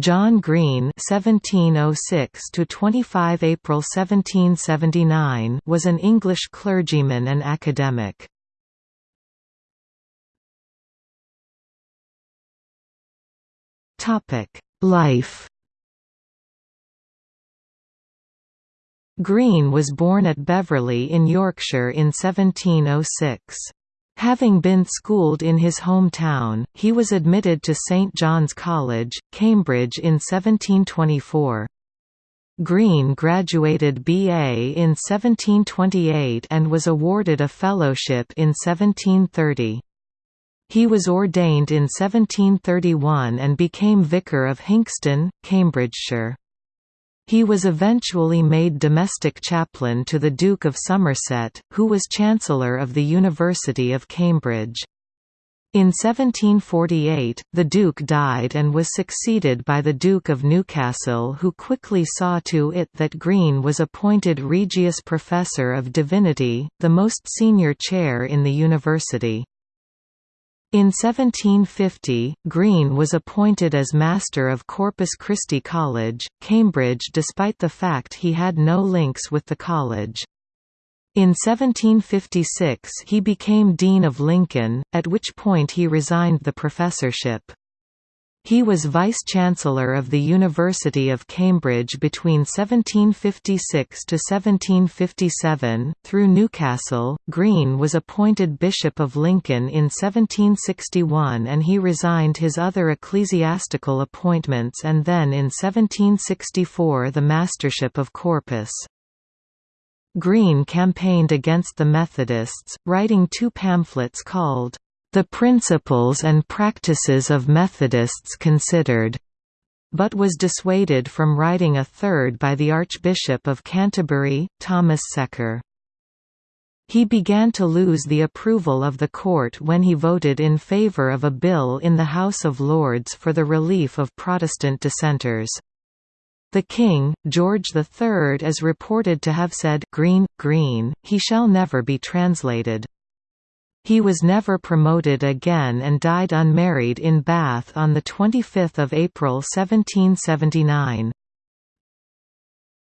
John Green (1706–25 April 1779) was an English clergyman and academic. Topic: Life. Green was born at Beverley in Yorkshire in 1706. Having been schooled in his hometown, he was admitted to St John's College, Cambridge in 1724. Green graduated BA in 1728 and was awarded a fellowship in 1730. He was ordained in 1731 and became vicar of Hinxton, Cambridgeshire. He was eventually made domestic chaplain to the Duke of Somerset, who was Chancellor of the University of Cambridge. In 1748, the Duke died and was succeeded by the Duke of Newcastle who quickly saw to it that Green was appointed Regius Professor of Divinity, the most senior chair in the university. In 1750, Green was appointed as Master of Corpus Christi College, Cambridge despite the fact he had no links with the college. In 1756 he became Dean of Lincoln, at which point he resigned the professorship. He was Vice-Chancellor of the University of Cambridge between 1756 to 1757. Through Newcastle, Green was appointed Bishop of Lincoln in 1761 and he resigned his other ecclesiastical appointments and then in 1764 the Mastership of Corpus. Green campaigned against the Methodists, writing two pamphlets called the Principles and Practices of Methodists Considered, but was dissuaded from writing a third by the Archbishop of Canterbury, Thomas Secker. He began to lose the approval of the court when he voted in favour of a bill in the House of Lords for the relief of Protestant dissenters. The king, George III is reported to have said Green, Green, he shall never be translated. He was never promoted again and died unmarried in Bath on 25 April 1779.